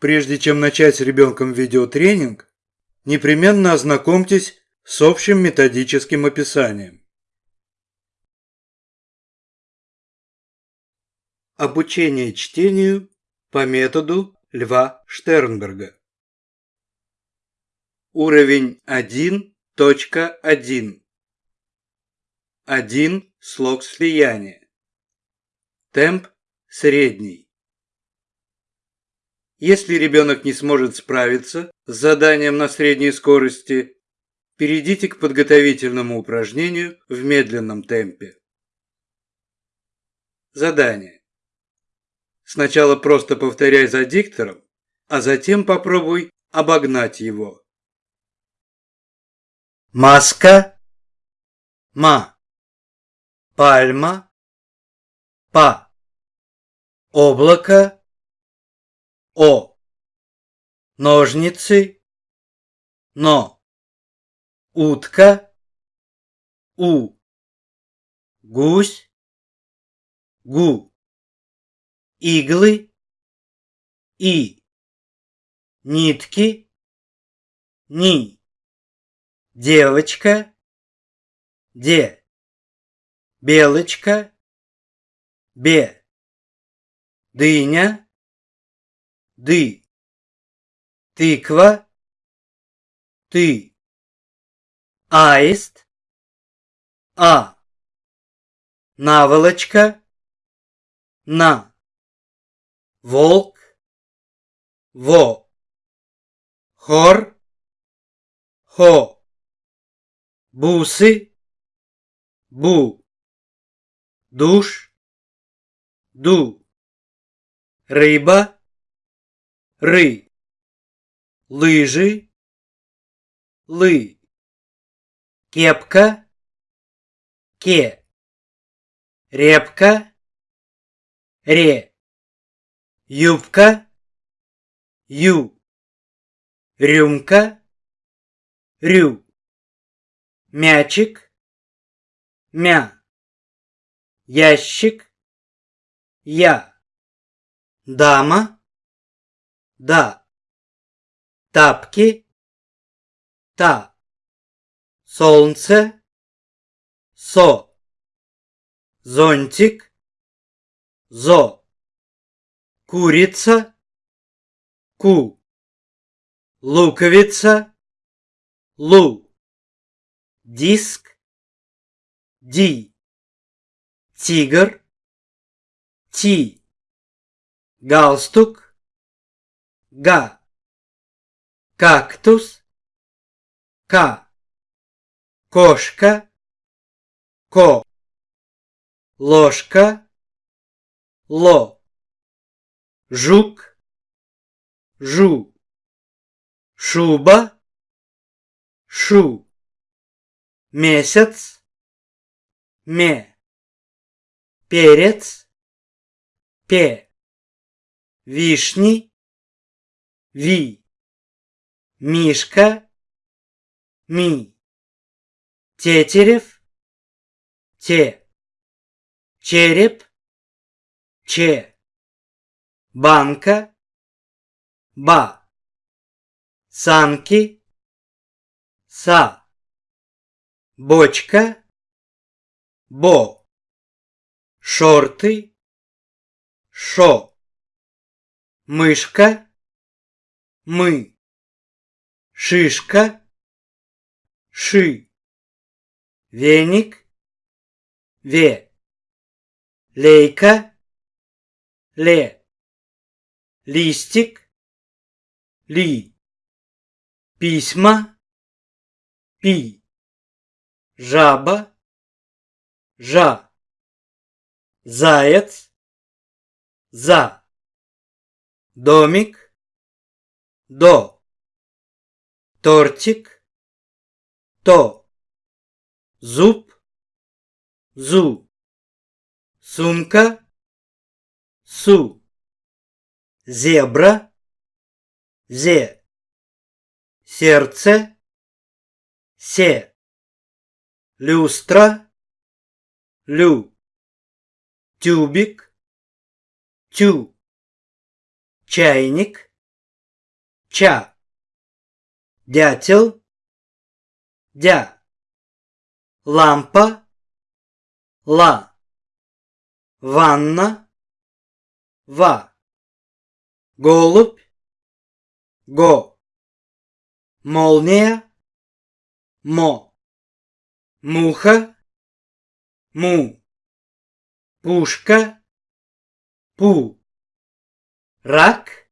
Прежде чем начать с ребенком видеотренинг, непременно ознакомьтесь с общим методическим описанием. Обучение чтению по методу Льва Штернберга. Уровень 1.1. Один слог слияния. Темп средний. Если ребенок не сможет справиться с заданием на средней скорости, перейдите к подготовительному упражнению в медленном темпе. Задание. Сначала просто повторяй за диктором, а затем попробуй обогнать его. Маска. Ма. Пальма. Па. Облако. О. Ножницы. Но. Утка. У. Гусь. Гу. Иглы. И. Нитки. Ни. Девочка. Де. Белочка. Бе. Дыня ды, тыква, ты, аист, а, наволочка, на, волк, во, хор, хо, бусы, бу, душ, ду, рыба, ры, лыжи, лы, кепка, ке, репка, ре, юбка, ю, рюмка, рю, мячик, мя, ящик, я, дама, да. Тапки. Та. Солнце. Со. Зонтик. Зо. Курица. Ку. Луковица. Лу. Диск. Ди. Тигр. Ти. Галстук га, кактус, ка, кошка, ко, ложка, ло, жук, жу, шуба, шу, месяц, ме, перец, пе, вишни, Ви. Мишка. Ми. Тетерев. Те. Череп. Че. Банка. Ба. Санки. Са. Бочка. Бо. Шорты. Шо. Мышка мы. Шишка, ши. Веник, ве. Лейка, ле. Листик, ли. Письма, пи. Жаба, жа. Заяц, за. Домик, до, тортик, то, зуб, зу, сумка, су, зебра, зе, сердце, се, люстра, лю, тюбик, тю, чайник, ча, дятел, дя, лампа, ла, ванна, ва, голубь, го, молния, мо, муха, му, пушка, пу, рак,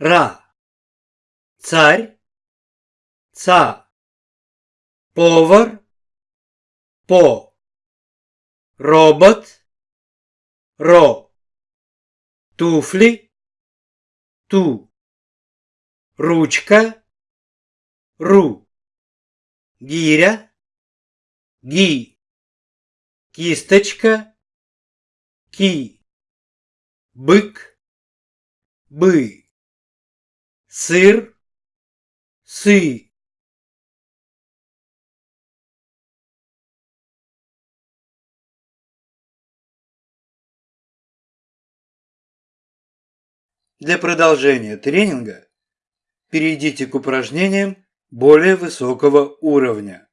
ра, царь, ца, повар, по, робот, ро, туфли, ту, ручка, ру, гиря, ги, кисточка, ки, бык, бы, сыр, сы. Для продолжения тренинга перейдите к упражнениям более высокого уровня.